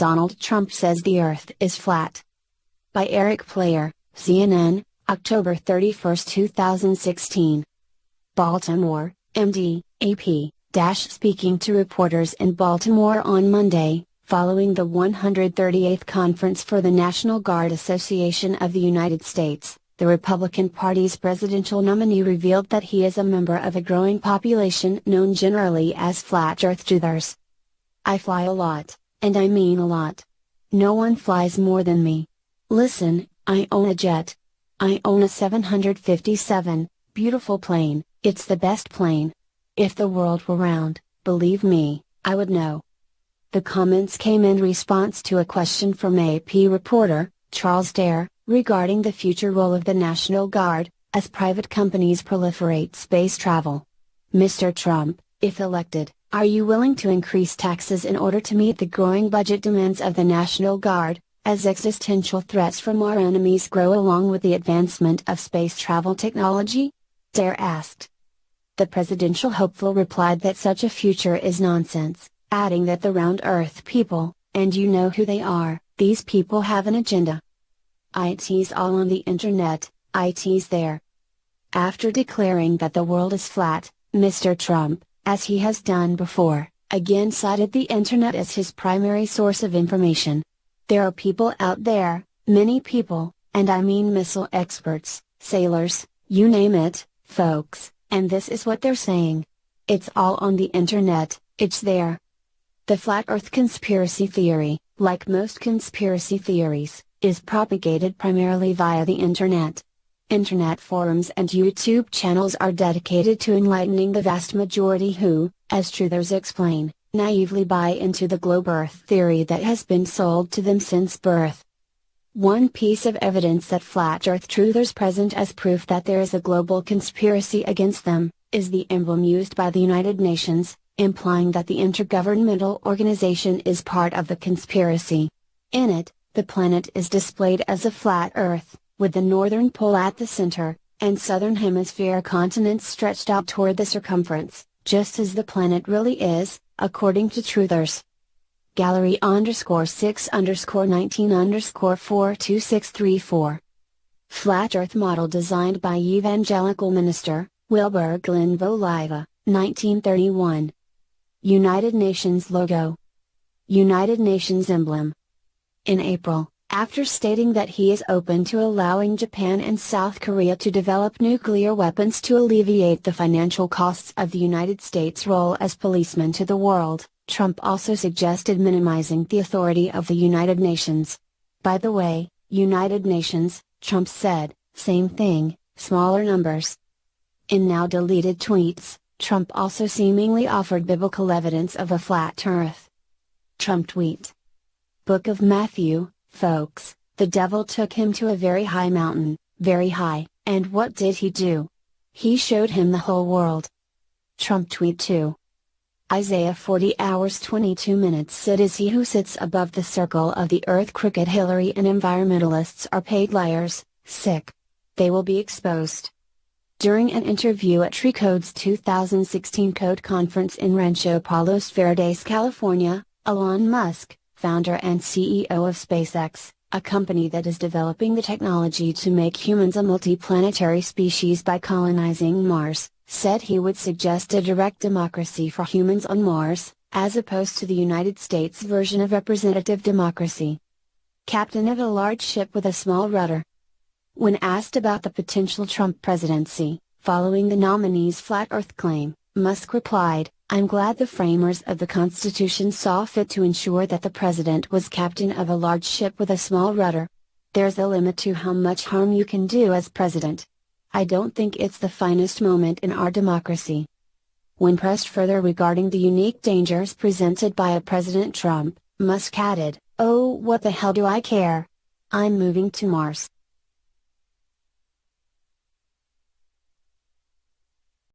Donald Trump says the Earth is flat. By Eric Player, CNN, October 31, 2016. Baltimore, MD, AP, speaking to reporters in Baltimore on Monday, following the 138th Conference for the National Guard Association of the United States, the Republican Party's presidential nominee revealed that he is a member of a growing population known generally as flat earth truthers. I fly a lot, and I mean a lot. No one flies more than me. Listen, I own a jet. I own a 757, beautiful plane, it's the best plane. If the world were round, believe me, I would know. The comments came in response to a question from AP reporter, Charles Dare, regarding the future role of the National Guard, as private companies proliferate space travel. Mr. Trump, if elected, are you willing to increase taxes in order to meet the growing budget demands of the National Guard, as existential threats from our enemies grow along with the advancement of space travel technology? Dare asked. The presidential hopeful replied that such a future is nonsense, adding that the round earth people, and you know who they are, these people have an agenda. IT's all on the internet, IT's there. After declaring that the world is flat, Mr. Trump, as he has done before, again cited the internet as his primary source of information. There are people out there, many people, and I mean missile experts, sailors, you name it, folks, and this is what they're saying. It's all on the internet, it's there. The flat earth conspiracy theory, like most conspiracy theories, is propagated primarily via the internet. Internet forums and YouTube channels are dedicated to enlightening the vast majority who, as truthers explain, naively buy into the globe earth theory that has been sold to them since birth. One piece of evidence that flat earth truthers present as proof that there is a global conspiracy against them, is the emblem used by the United Nations, implying that the intergovernmental organization is part of the conspiracy. In it, the planet is displayed as a flat earth, with the northern pole at the center, and southern hemisphere continents stretched out toward the circumference, just as the planet really is, according to truthers gallery underscore 6 underscore 19 underscore 42634. Flat Earth model designed by evangelical minister, Wilbur Glenn Voliva, 1931. United Nations logo. United Nations emblem. In April, after stating that he is open to allowing Japan and South Korea to develop nuclear weapons to alleviate the financial costs of the United States' role as policeman to the world, Trump also suggested minimizing the authority of the United Nations. By the way, United Nations, Trump said, same thing, smaller numbers. In now deleted tweets, Trump also seemingly offered biblical evidence of a flat earth. Trump tweet. Book of Matthew, folks, the devil took him to a very high mountain, very high, and what did he do? He showed him the whole world. Trump tweet 2. Isaiah 40 hours 22 minutes Sid is he who sits above the circle of the earth crooked Hillary and environmentalists are paid liars, sick. They will be exposed. During an interview at Recode's 2016 Code Conference in Rancho Palos Verdes, California, Elon Musk, founder and CEO of SpaceX, a company that is developing the technology to make humans a multiplanetary species by colonizing Mars, said he would suggest a direct democracy for humans on Mars, as opposed to the United States version of representative democracy. Captain of a large ship with a small rudder. When asked about the potential Trump presidency, following the nominee's flat earth claim, Musk replied, I'm glad the framers of the Constitution saw fit to ensure that the president was captain of a large ship with a small rudder. There's a limit to how much harm you can do as president. I don't think it's the finest moment in our democracy. When pressed further regarding the unique dangers presented by a President Trump, Musk added, Oh, what the hell do I care? I'm moving to Mars.